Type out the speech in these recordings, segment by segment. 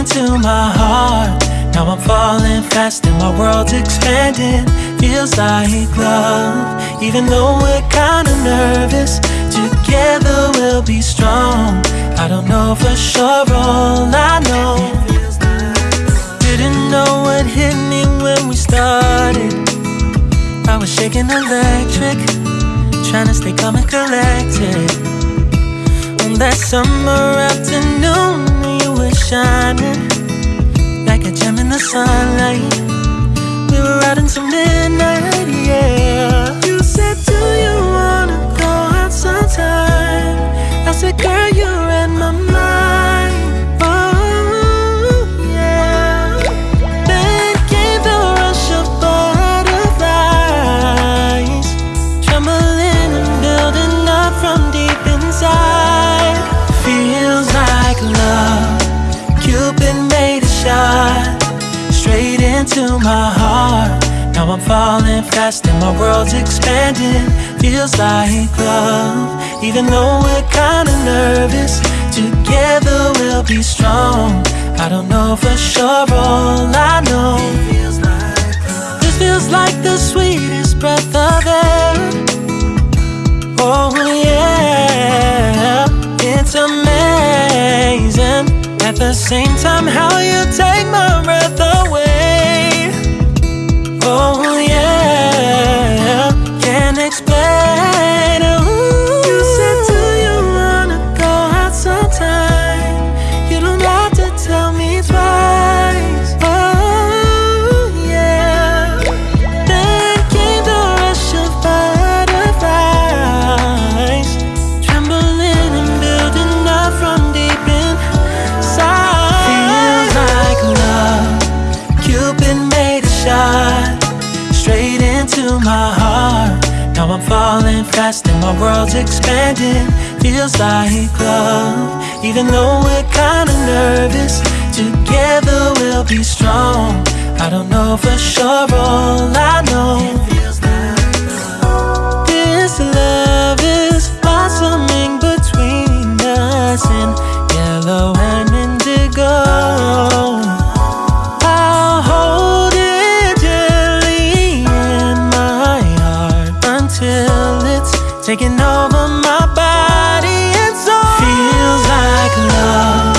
into my heart. Now I'm falling fast and my world's expanding. Feels like love, even though we're kinda nervous. Together we'll be strong. I don't know for sure, all I know. Didn't know what hit me when we started. I was shaking electric, trying to stay calm and collected. On that summer afternoon, shining like a gem in the sunlight. We were riding till midnight, my heart. Now I'm falling fast and my world's expanding. Feels like love, even though we're kinda nervous. Together we'll be strong. I don't know for sure, all I know. This feels like the sweetest breath of air. Oh yeah, it's amazing. At the same time, how you take falling fast and my world's expanding. Feels like love, even though we're kinda nervous. Together we'll be strong. I don't know for sure, all I know. This love is blossoming between us in yellow and indigo. I'll taking over my body and soul. Feels like love.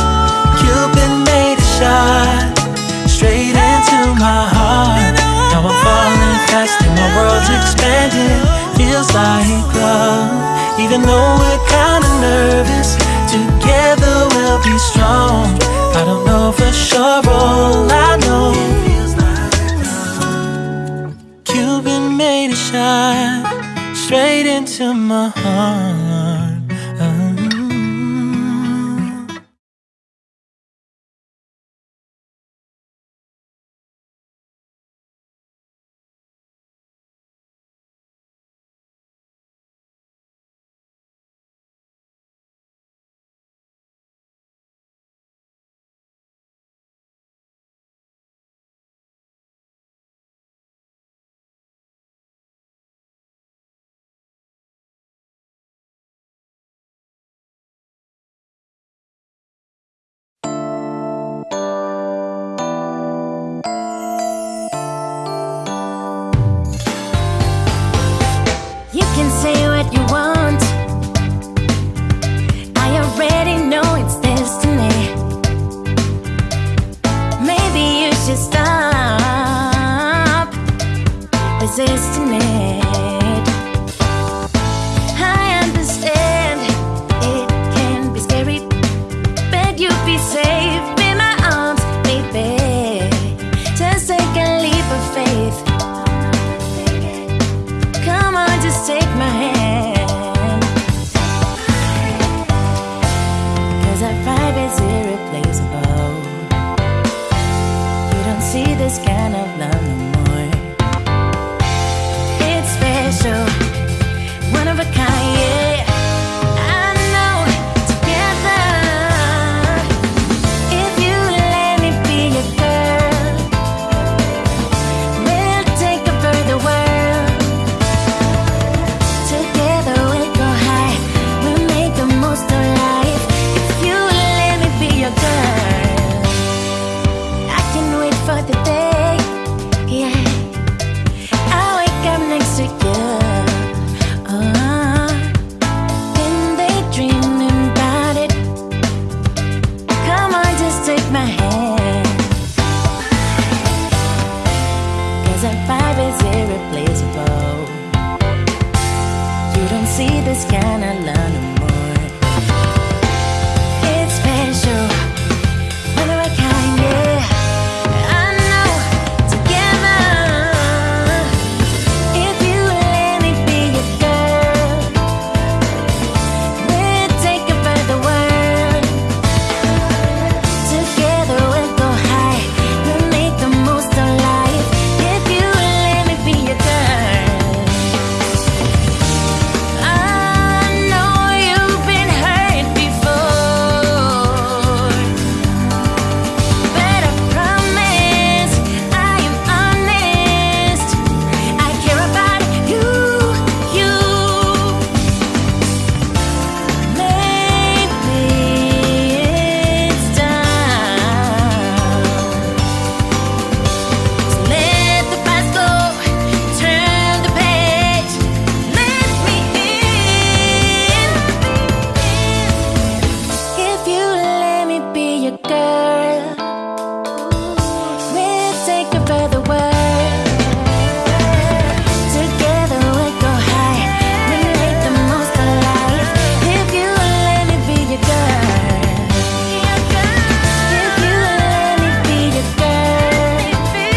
Cupid made a shot straight into my heart. Now I'm falling fast and my world's expanding. Feels like love, even though we're kinda nervous. Together we'll be strong. I don't know for sure, all I know. Into my heart.